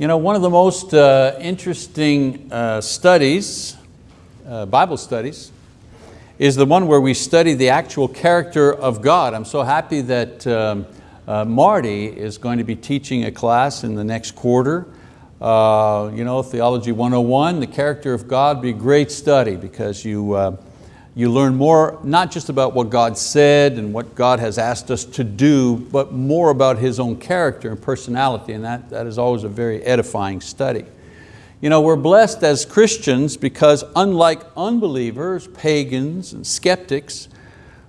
You know, one of the most uh, interesting uh, studies, uh, Bible studies, is the one where we study the actual character of God. I'm so happy that um, uh, Marty is going to be teaching a class in the next quarter. Uh, you know, Theology 101, the character of God, be a great study because you, uh, you learn more, not just about what God said and what God has asked us to do, but more about His own character and personality, and that, that is always a very edifying study. You know, we're blessed as Christians because unlike unbelievers, pagans, and skeptics,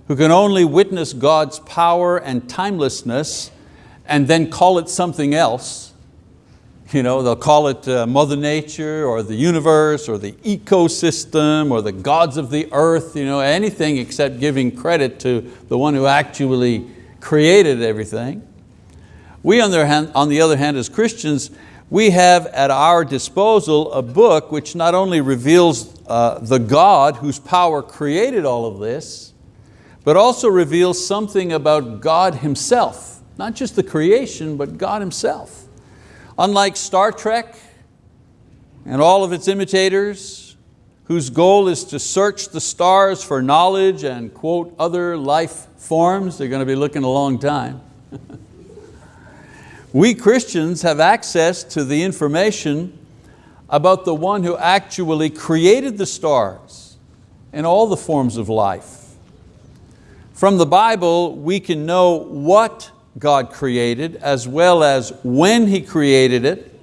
who can only witness God's power and timelessness and then call it something else, you know, they'll call it uh, Mother Nature or the universe or the ecosystem or the gods of the earth, you know, anything except giving credit to the one who actually created everything. We on the, hand, on the other hand as Christians, we have at our disposal a book which not only reveals uh, the God whose power created all of this, but also reveals something about God Himself, not just the creation, but God Himself. Unlike Star Trek and all of its imitators, whose goal is to search the stars for knowledge and quote other life forms, they're going to be looking a long time. we Christians have access to the information about the one who actually created the stars and all the forms of life. From the Bible, we can know what God created, as well as when He created it,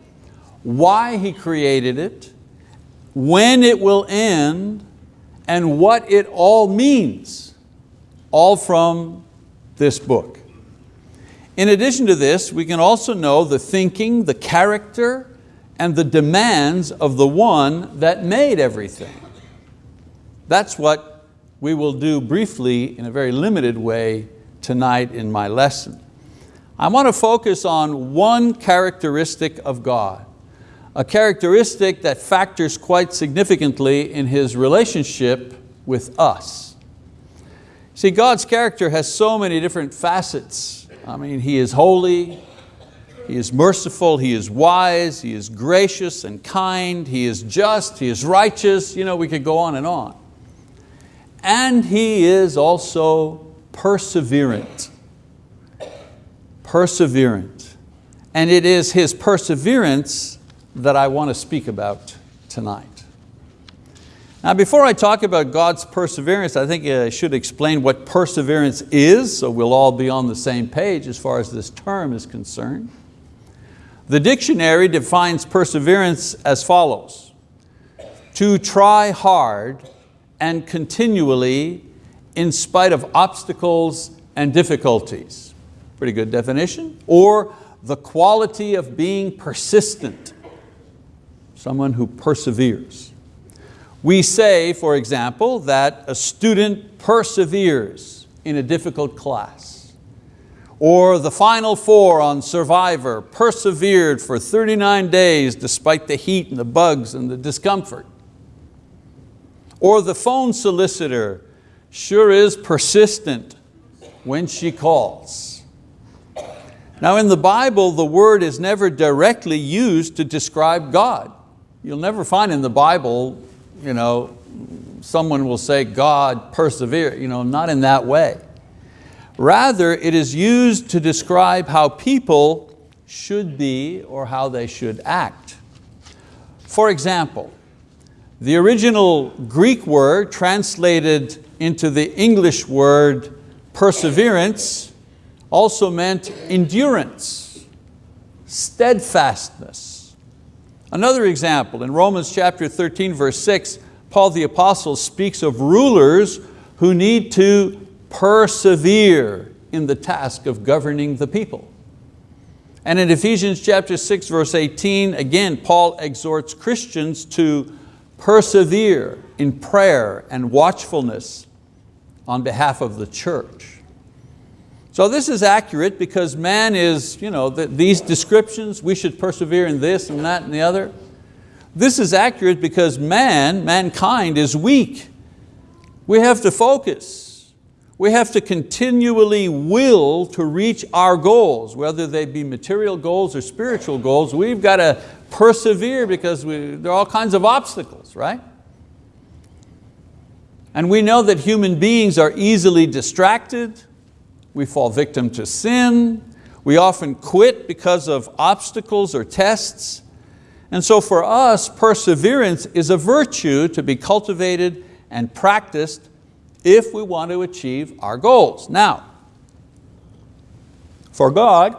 why He created it, when it will end, and what it all means, all from this book. In addition to this, we can also know the thinking, the character, and the demands of the one that made everything. That's what we will do briefly in a very limited way tonight in my lesson. I want to focus on one characteristic of God, a characteristic that factors quite significantly in His relationship with us. See, God's character has so many different facets. I mean, He is holy, He is merciful, He is wise, He is gracious and kind, He is just, He is righteous, you know, we could go on and on. And He is also perseverant perseverant. And it is his perseverance that I want to speak about tonight. Now before I talk about God's perseverance, I think I should explain what perseverance is, so we'll all be on the same page as far as this term is concerned. The dictionary defines perseverance as follows. To try hard and continually in spite of obstacles and difficulties. Pretty good definition. Or the quality of being persistent, someone who perseveres. We say, for example, that a student perseveres in a difficult class. Or the final four on Survivor persevered for 39 days despite the heat and the bugs and the discomfort. Or the phone solicitor sure is persistent when she calls. Now in the Bible, the word is never directly used to describe God. You'll never find in the Bible, you know, someone will say God persevere, you know, not in that way. Rather, it is used to describe how people should be or how they should act. For example, the original Greek word translated into the English word perseverance also meant endurance, steadfastness. Another example, in Romans chapter 13, verse 6, Paul the apostle speaks of rulers who need to persevere in the task of governing the people. And in Ephesians chapter 6, verse 18, again, Paul exhorts Christians to persevere in prayer and watchfulness on behalf of the church. So this is accurate because man is, you know, the, these descriptions, we should persevere in this and that and the other. This is accurate because man, mankind is weak. We have to focus. We have to continually will to reach our goals, whether they be material goals or spiritual goals. We've got to persevere because we, there are all kinds of obstacles, right? And we know that human beings are easily distracted. We fall victim to sin. We often quit because of obstacles or tests. And so for us, perseverance is a virtue to be cultivated and practiced if we want to achieve our goals. Now, for God,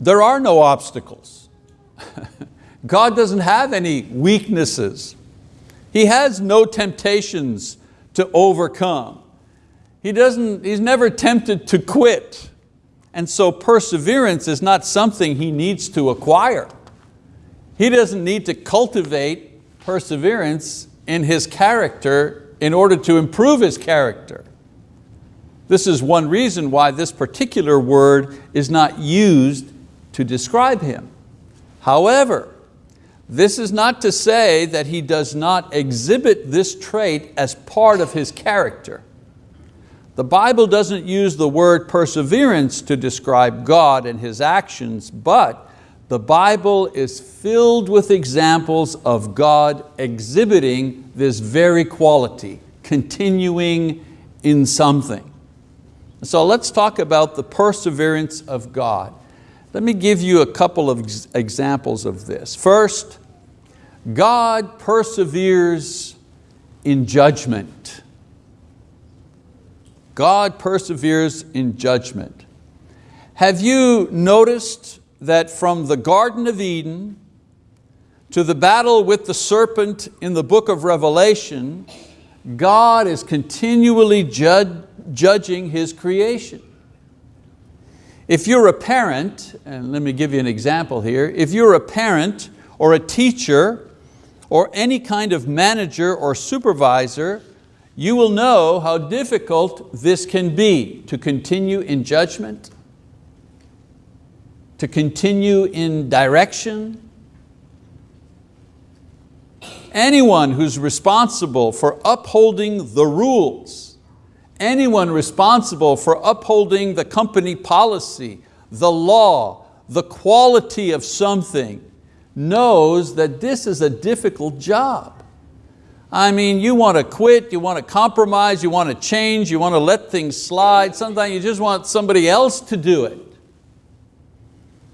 there are no obstacles. God doesn't have any weaknesses. He has no temptations to overcome. He doesn't, he's never tempted to quit. And so perseverance is not something he needs to acquire. He doesn't need to cultivate perseverance in his character in order to improve his character. This is one reason why this particular word is not used to describe him. However, this is not to say that he does not exhibit this trait as part of his character. The Bible doesn't use the word perseverance to describe God and His actions, but the Bible is filled with examples of God exhibiting this very quality, continuing in something. So let's talk about the perseverance of God. Let me give you a couple of examples of this. First, God perseveres in judgment. God perseveres in judgment. Have you noticed that from the Garden of Eden to the battle with the serpent in the book of Revelation, God is continually judging His creation. If you're a parent, and let me give you an example here, if you're a parent or a teacher or any kind of manager or supervisor, you will know how difficult this can be to continue in judgment to continue in direction. Anyone who's responsible for upholding the rules, anyone responsible for upholding the company policy, the law, the quality of something, knows that this is a difficult job. I mean, you want to quit, you want to compromise, you want to change, you want to let things slide. Sometimes you just want somebody else to do it.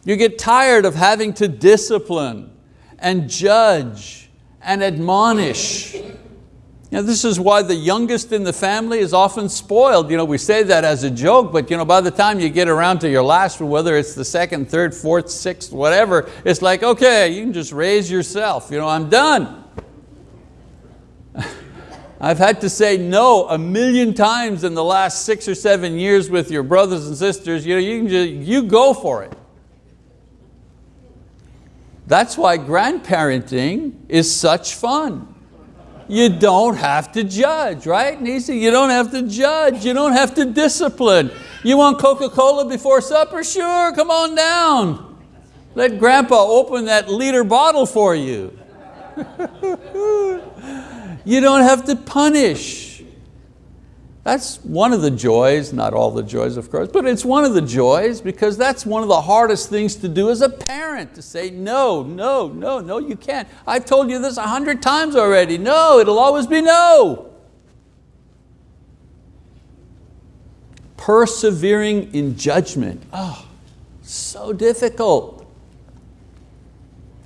You get tired of having to discipline and judge and admonish. You know, this is why the youngest in the family is often spoiled. You know, we say that as a joke, but you know, by the time you get around to your last one, whether it's the second, third, fourth, sixth, whatever, it's like, okay, you can just raise yourself. You know, I'm done. I've had to say no a million times in the last six or seven years with your brothers and sisters. You, know, you, can just, you go for it. That's why grandparenting is such fun. You don't have to judge, right, Nisi? You don't have to judge, you don't have to discipline. You want Coca-Cola before supper? Sure, come on down. Let grandpa open that liter bottle for you. you don't have to punish. That's one of the joys, not all the joys of course, but it's one of the joys because that's one of the hardest things to do as a parent, to say no, no, no, no, you can't. I've told you this a hundred times already. No, it'll always be no. Persevering in judgment, oh, so difficult.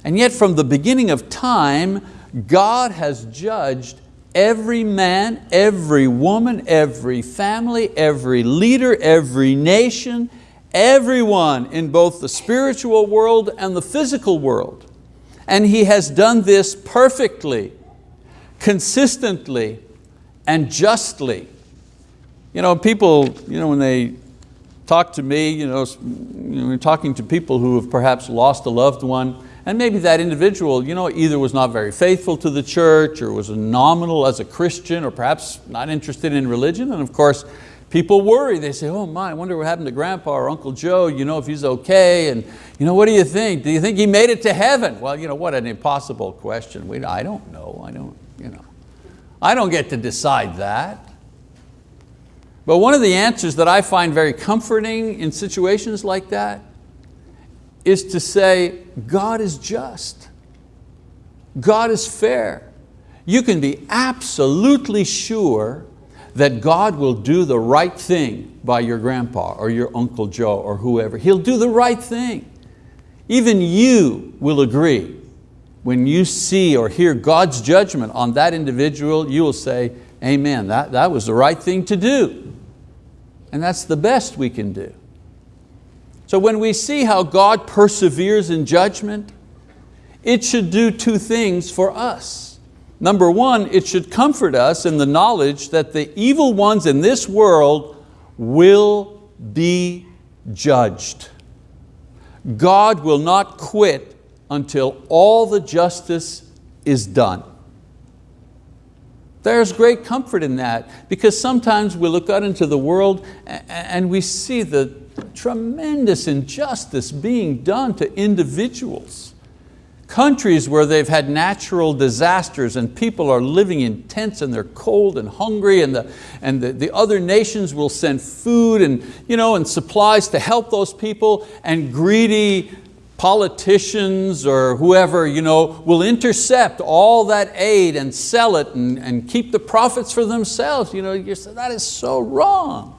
And yet from the beginning of time, God has judged every man, every woman, every family, every leader, every nation, everyone in both the spiritual world and the physical world. And He has done this perfectly, consistently, and justly. You know, people, you know, when they talk to me, you know, talking to people who have perhaps lost a loved one, and maybe that individual you know, either was not very faithful to the church or was nominal as a Christian or perhaps not interested in religion. And of course, people worry. They say, oh my, I wonder what happened to grandpa or Uncle Joe, you know, if he's okay. And you know, what do you think? Do you think he made it to heaven? Well, you know, what an impossible question. We, I don't know, I don't, you know. I don't get to decide that. But one of the answers that I find very comforting in situations like that is to say, God is just. God is fair. You can be absolutely sure that God will do the right thing by your grandpa or your Uncle Joe or whoever. He'll do the right thing. Even you will agree when you see or hear God's judgment on that individual, you will say, amen, that, that was the right thing to do. And that's the best we can do. So when we see how God perseveres in judgment, it should do two things for us. Number one, it should comfort us in the knowledge that the evil ones in this world will be judged. God will not quit until all the justice is done. There's great comfort in that because sometimes we look out into the world and we see the tremendous injustice being done to individuals. Countries where they've had natural disasters and people are living in tents and they're cold and hungry and, the, and the, the other nations will send food and, you know, and supplies to help those people and greedy politicians or whoever you know, will intercept all that aid and sell it and, and keep the profits for themselves. You know, you say, that is so wrong.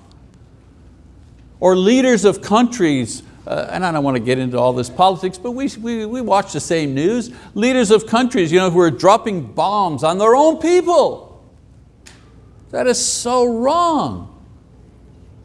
Or leaders of countries, uh, and I don't want to get into all this politics, but we, we, we watch the same news. Leaders of countries you know, who are dropping bombs on their own people. That is so wrong.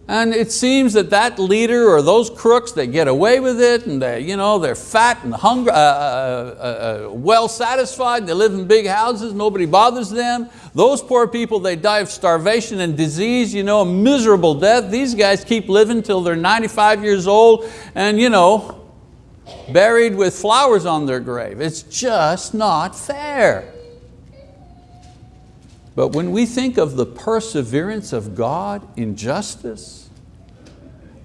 And it seems that that leader or those crooks, they get away with it and they, you know, they're fat and hungry, uh, uh, uh, uh, well satisfied, they live in big houses, nobody bothers them. Those poor people, they die of starvation and disease, you know, a miserable death. These guys keep living till they're 95 years old and you know, buried with flowers on their grave. It's just not fair. But when we think of the perseverance of God in justice,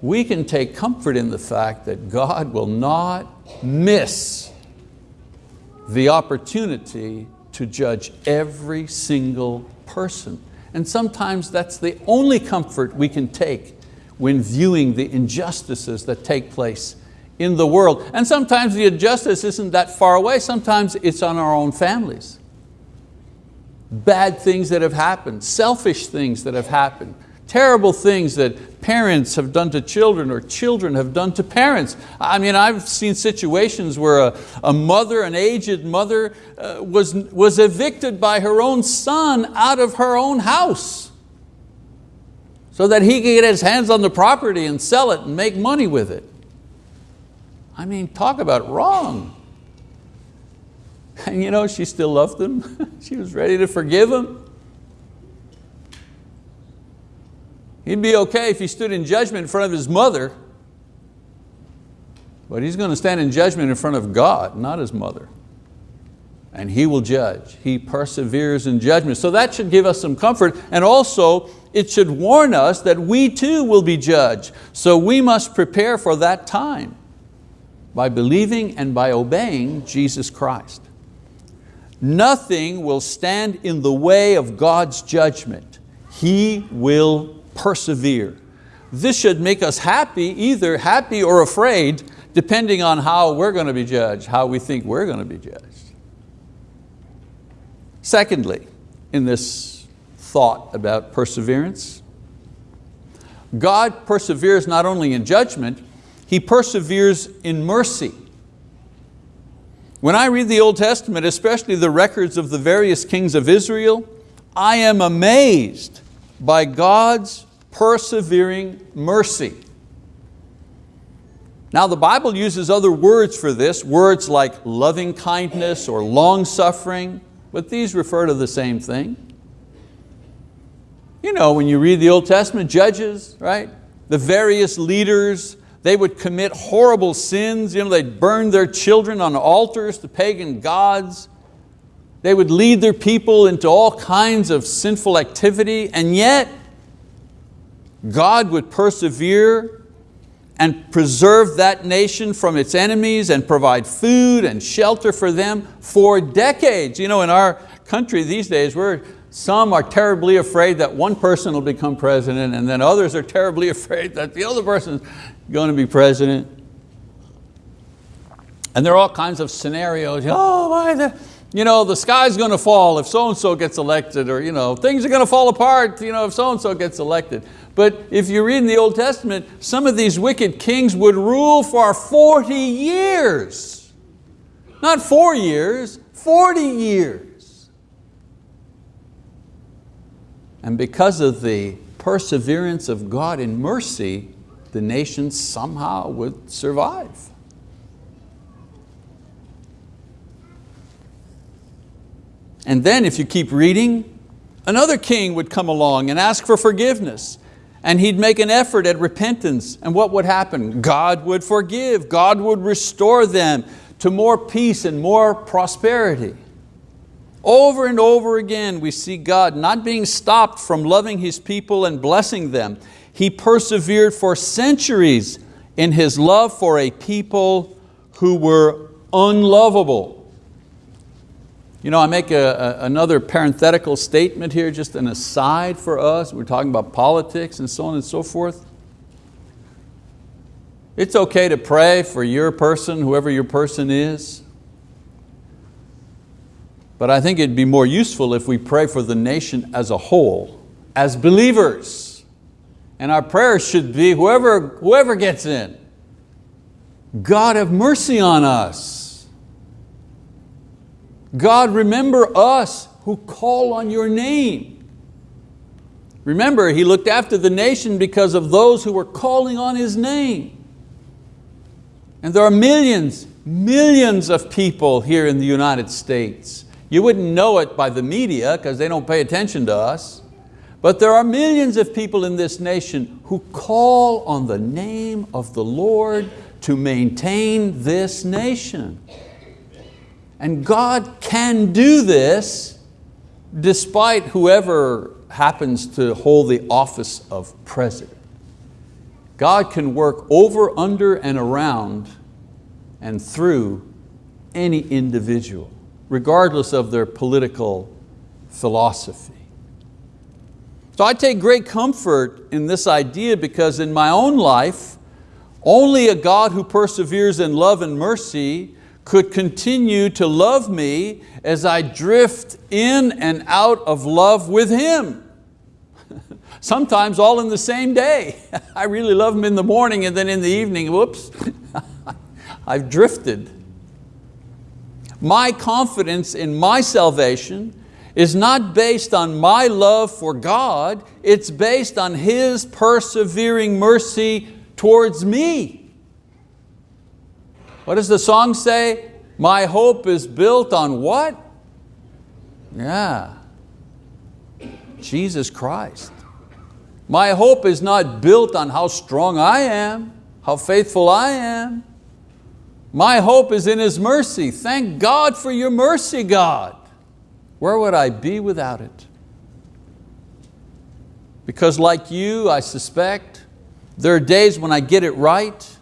we can take comfort in the fact that God will not miss the opportunity to judge every single person. And sometimes that's the only comfort we can take when viewing the injustices that take place in the world. And sometimes the injustice isn't that far away, sometimes it's on our own families bad things that have happened, selfish things that have happened, terrible things that parents have done to children or children have done to parents. I mean, I've seen situations where a, a mother, an aged mother, uh, was, was evicted by her own son out of her own house so that he could get his hands on the property and sell it and make money with it. I mean, talk about wrong. And you know, she still loved him. she was ready to forgive him. He'd be okay if he stood in judgment in front of his mother, but he's going to stand in judgment in front of God, not his mother. And He will judge. He perseveres in judgment. So that should give us some comfort. And also, it should warn us that we too will be judged. So we must prepare for that time by believing and by obeying Jesus Christ. Nothing will stand in the way of God's judgment. He will persevere. This should make us happy, either happy or afraid, depending on how we're going to be judged, how we think we're going to be judged. Secondly, in this thought about perseverance, God perseveres not only in judgment, He perseveres in mercy. When I read the Old Testament, especially the records of the various kings of Israel, I am amazed by God's persevering mercy. Now the Bible uses other words for this, words like loving kindness or long suffering, but these refer to the same thing. You know, when you read the Old Testament, judges, right? The various leaders, they would commit horrible sins. You know, they'd burn their children on altars to pagan gods. They would lead their people into all kinds of sinful activity, and yet God would persevere and preserve that nation from its enemies and provide food and shelter for them for decades. You know, in our country these days, we're, some are terribly afraid that one person will become president and then others are terribly afraid that the other person going to be president. And there are all kinds of scenarios. Oh, why the, you know, the sky's going to fall if so-and-so gets elected, or you know, things are going to fall apart you know, if so-and-so gets elected. But if you read in the Old Testament, some of these wicked kings would rule for 40 years. Not four years, 40 years. And because of the perseverance of God in mercy, the nation somehow would survive. And then if you keep reading, another king would come along and ask for forgiveness and he'd make an effort at repentance and what would happen? God would forgive, God would restore them to more peace and more prosperity. Over and over again we see God not being stopped from loving His people and blessing them. He persevered for centuries in His love for a people who were unlovable. You know, I make a, a, another parenthetical statement here, just an aside for us. We're talking about politics and so on and so forth. It's okay to pray for your person, whoever your person is. But I think it'd be more useful if we pray for the nation as a whole, as believers. And our prayers should be, whoever, whoever gets in, God have mercy on us. God, remember us who call on your name. Remember, He looked after the nation because of those who were calling on His name. And there are millions, millions of people here in the United States. You wouldn't know it by the media because they don't pay attention to us. But there are millions of people in this nation who call on the name of the Lord to maintain this nation. And God can do this despite whoever happens to hold the office of president. God can work over, under, and around and through any individual, regardless of their political philosophy. So I take great comfort in this idea because in my own life, only a God who perseveres in love and mercy could continue to love me as I drift in and out of love with Him. Sometimes all in the same day. I really love Him in the morning and then in the evening, whoops, I've drifted. My confidence in my salvation is not based on my love for God, it's based on His persevering mercy towards me. What does the song say? My hope is built on what? Yeah, Jesus Christ. My hope is not built on how strong I am, how faithful I am. My hope is in His mercy. Thank God for your mercy, God. Where would I be without it? Because like you, I suspect, there are days when I get it right,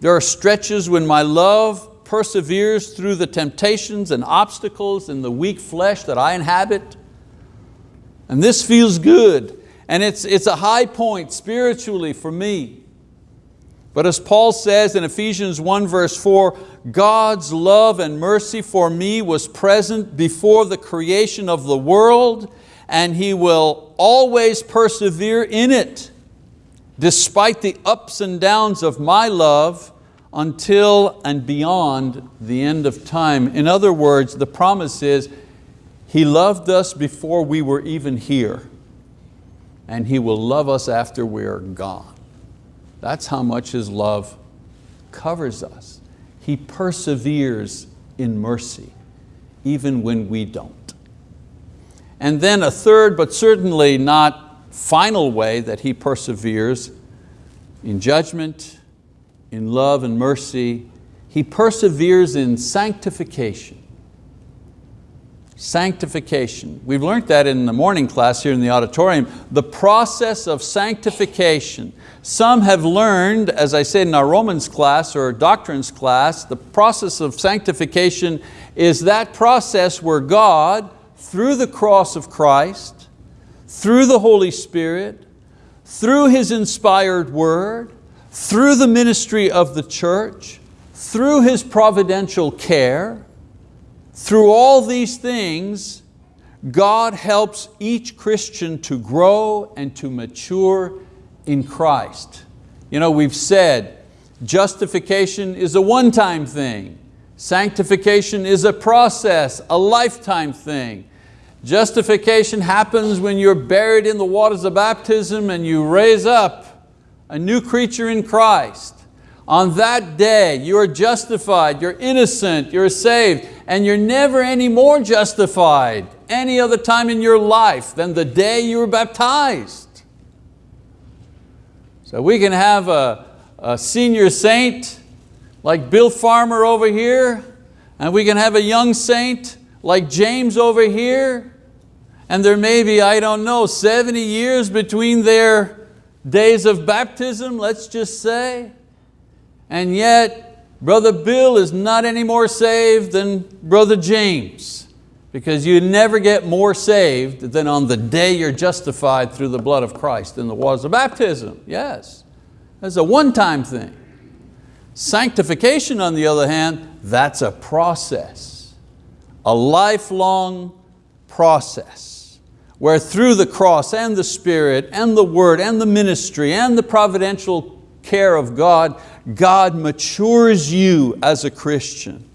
there are stretches when my love perseveres through the temptations and obstacles in the weak flesh that I inhabit. And this feels good. And it's, it's a high point spiritually for me. But as Paul says in Ephesians 1 verse 4, God's love and mercy for me was present before the creation of the world and He will always persevere in it despite the ups and downs of my love until and beyond the end of time. In other words, the promise is He loved us before we were even here and He will love us after we're gone. That's how much His love covers us. He perseveres in mercy, even when we don't. And then a third, but certainly not final way that He perseveres in judgment, in love and mercy. He perseveres in sanctification. Sanctification. We've learned that in the morning class here in the auditorium. The process of sanctification. Some have learned, as I said in our Romans class or doctrines class, the process of sanctification is that process where God, through the cross of Christ, through the Holy Spirit, through His inspired word, through the ministry of the church, through His providential care, through all these things, God helps each Christian to grow and to mature in Christ. You know, we've said justification is a one-time thing. Sanctification is a process, a lifetime thing. Justification happens when you're buried in the waters of baptism and you raise up a new creature in Christ. On that day, you're justified, you're innocent, you're saved, and you're never any more justified any other time in your life than the day you were baptized. So we can have a, a senior saint like Bill Farmer over here, and we can have a young saint like James over here, and there may be, I don't know, 70 years between their days of baptism, let's just say, and yet Brother Bill is not any more saved than Brother James because you never get more saved than on the day you're justified through the blood of Christ in the waters of baptism, yes. That's a one-time thing. Sanctification, on the other hand, that's a process, a lifelong process where through the cross and the Spirit and the word and the ministry and the providential care of God, God matures you as a Christian.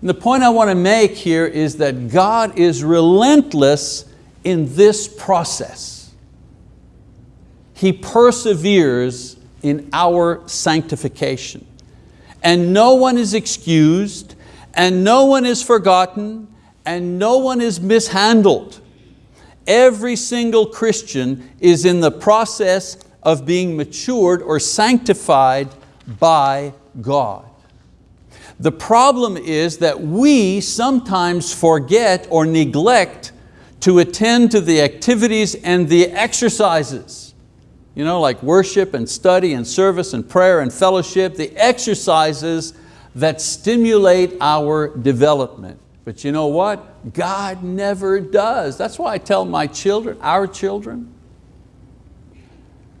And the point I want to make here is that God is relentless in this process. He perseveres in our sanctification and no one is excused, and no one is forgotten, and no one is mishandled. Every single Christian is in the process of being matured or sanctified by God. The problem is that we sometimes forget or neglect to attend to the activities and the exercises you know, like worship and study and service and prayer and fellowship, the exercises that stimulate our development. But you know what? God never does. That's why I tell my children, our children,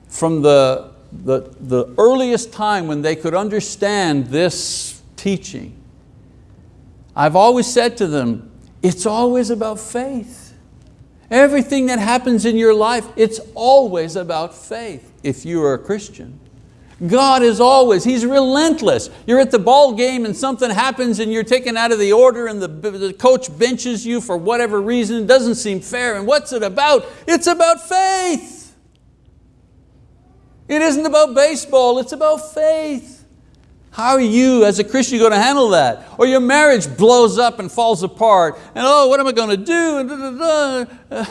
from the, the, the earliest time when they could understand this teaching, I've always said to them, it's always about faith. Everything that happens in your life, it's always about faith if you are a Christian. God is always, He's relentless. You're at the ball game and something happens and you're taken out of the order and the, the coach benches you for whatever reason, it doesn't seem fair. And what's it about? It's about faith. It isn't about baseball, it's about faith. How are you as a Christian going to handle that? Or your marriage blows up and falls apart and oh, what am I going to do? And. Uh,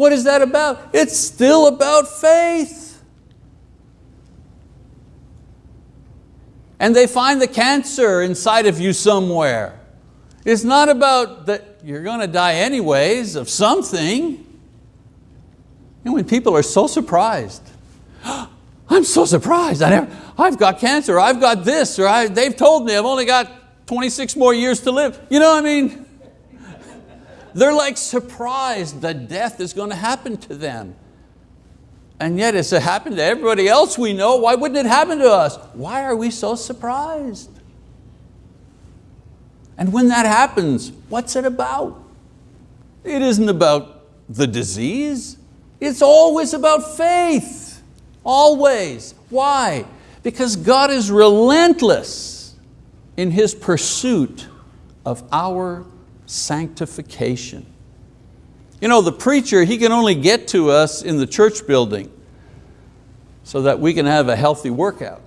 what is that about? It's still about faith. And they find the cancer inside of you somewhere. It's not about that you're going to die anyways of something. And when people are so surprised, I'm so surprised. I never, I've got cancer, I've got this, or I, they've told me I've only got 26 more years to live. You know what I mean? They're like surprised that death is going to happen to them. And yet it's happened to everybody else we know. Why wouldn't it happen to us? Why are we so surprised? And when that happens, what's it about? It isn't about the disease. It's always about faith. Always. Why? Because God is relentless in His pursuit of our sanctification. You know, the preacher, he can only get to us in the church building so that we can have a healthy workout.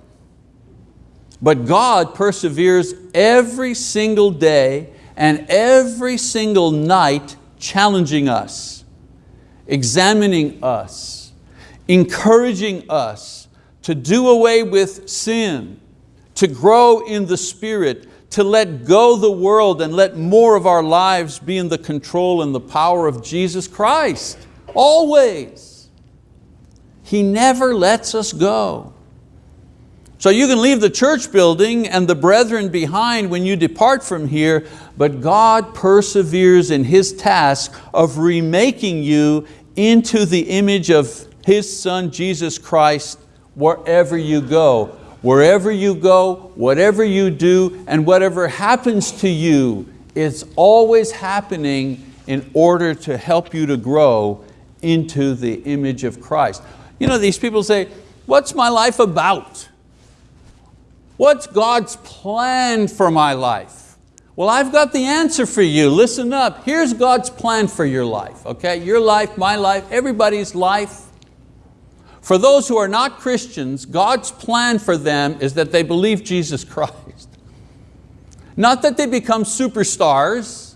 But God perseveres every single day and every single night challenging us, examining us, encouraging us to do away with sin, to grow in the Spirit, to let go the world and let more of our lives be in the control and the power of Jesus Christ, always. He never lets us go. So you can leave the church building and the brethren behind when you depart from here, but God perseveres in His task of remaking you into the image of his Son, Jesus Christ, wherever you go. wherever you go, whatever you do, and whatever happens to you, it's always happening in order to help you to grow into the image of Christ. You know, these people say, what's my life about? What's God's plan for my life? Well, I've got the answer for you. Listen up. Here's God's plan for your life. Okay, your life, my life, everybody's life. For those who are not Christians, God's plan for them is that they believe Jesus Christ. Not that they become superstars,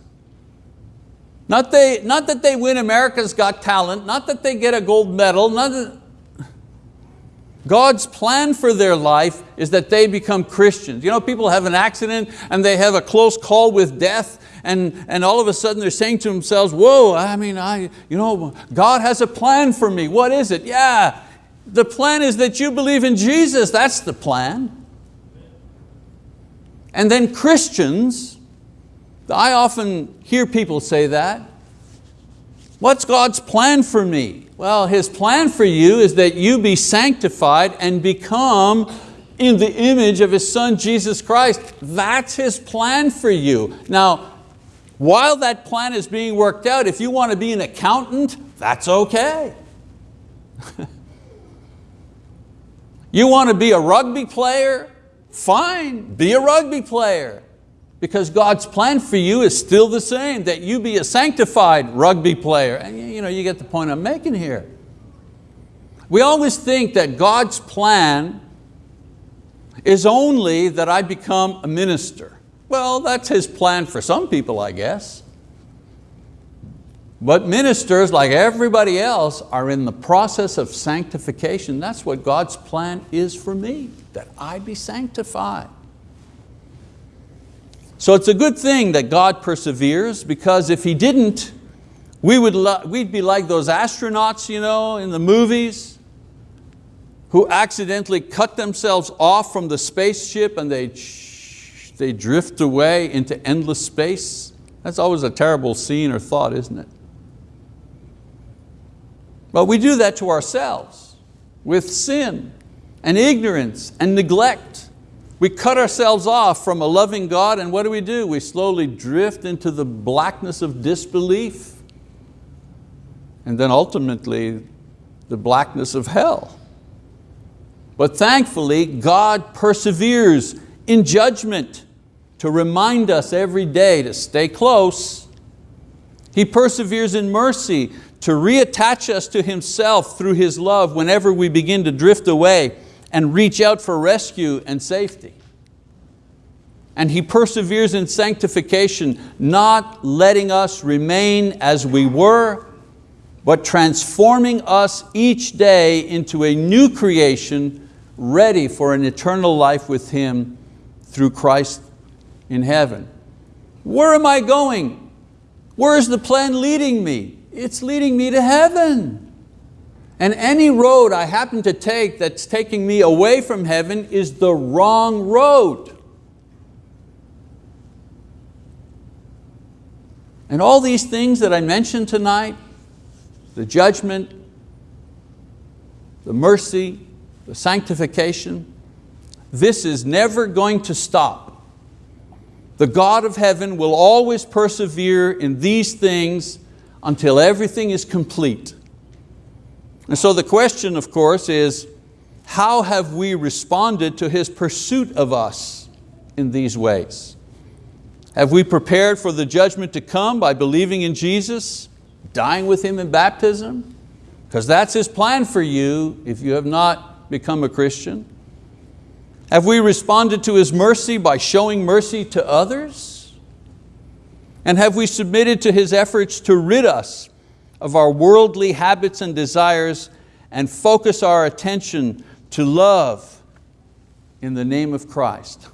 not, they, not that they win America's Got Talent, not that they get a gold medal, that, God's plan for their life is that they become Christians. You know, people have an accident and they have a close call with death and, and all of a sudden they're saying to themselves, whoa, I mean, I, you know, God has a plan for me. What is it? Yeah, the plan is that you believe in Jesus. That's the plan. And then Christians, I often hear people say that, what's God's plan for me? Well, His plan for you is that you be sanctified and become in the image of His Son, Jesus Christ. That's His plan for you. Now, while that plan is being worked out, if you want to be an accountant, that's okay. you want to be a rugby player? Fine, be a rugby player because God's plan for you is still the same, that you be a sanctified rugby player. And you, know, you get the point I'm making here. We always think that God's plan is only that I become a minister. Well, that's His plan for some people, I guess. But ministers, like everybody else, are in the process of sanctification. That's what God's plan is for me, that I be sanctified. So it's a good thing that God perseveres because if He didn't, we would we'd be like those astronauts you know, in the movies who accidentally cut themselves off from the spaceship and they, they drift away into endless space. That's always a terrible scene or thought, isn't it? But we do that to ourselves with sin and ignorance and neglect. We cut ourselves off from a loving God and what do we do? We slowly drift into the blackness of disbelief and then ultimately the blackness of hell. But thankfully, God perseveres in judgment to remind us every day to stay close. He perseveres in mercy to reattach us to Himself through His love whenever we begin to drift away and reach out for rescue and safety. And He perseveres in sanctification, not letting us remain as we were, but transforming us each day into a new creation ready for an eternal life with Him through Christ in heaven. Where am I going? Where is the plan leading me? It's leading me to heaven. And any road I happen to take that's taking me away from heaven is the wrong road. And all these things that I mentioned tonight, the judgment, the mercy, the sanctification, this is never going to stop. The God of heaven will always persevere in these things until everything is complete. And so the question, of course, is how have we responded to His pursuit of us in these ways? Have we prepared for the judgment to come by believing in Jesus, dying with Him in baptism? Because that's His plan for you if you have not become a Christian. Have we responded to His mercy by showing mercy to others? And have we submitted to His efforts to rid us of our worldly habits and desires and focus our attention to love in the name of Christ.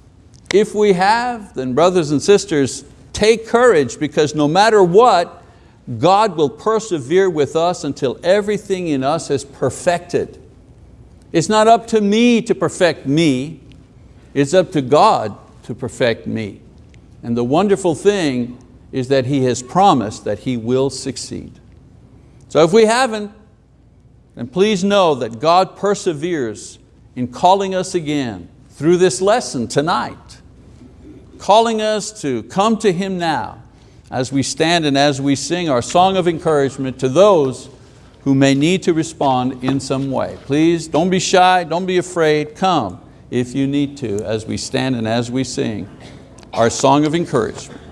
If we have, then brothers and sisters, take courage because no matter what, God will persevere with us until everything in us is perfected. It's not up to me to perfect me, it's up to God to perfect me. And the wonderful thing is that He has promised that He will succeed. So if we haven't, then please know that God perseveres in calling us again through this lesson tonight, calling us to come to Him now as we stand and as we sing our song of encouragement to those who may need to respond in some way. Please don't be shy, don't be afraid, come if you need to as we stand and as we sing our song of encouragement.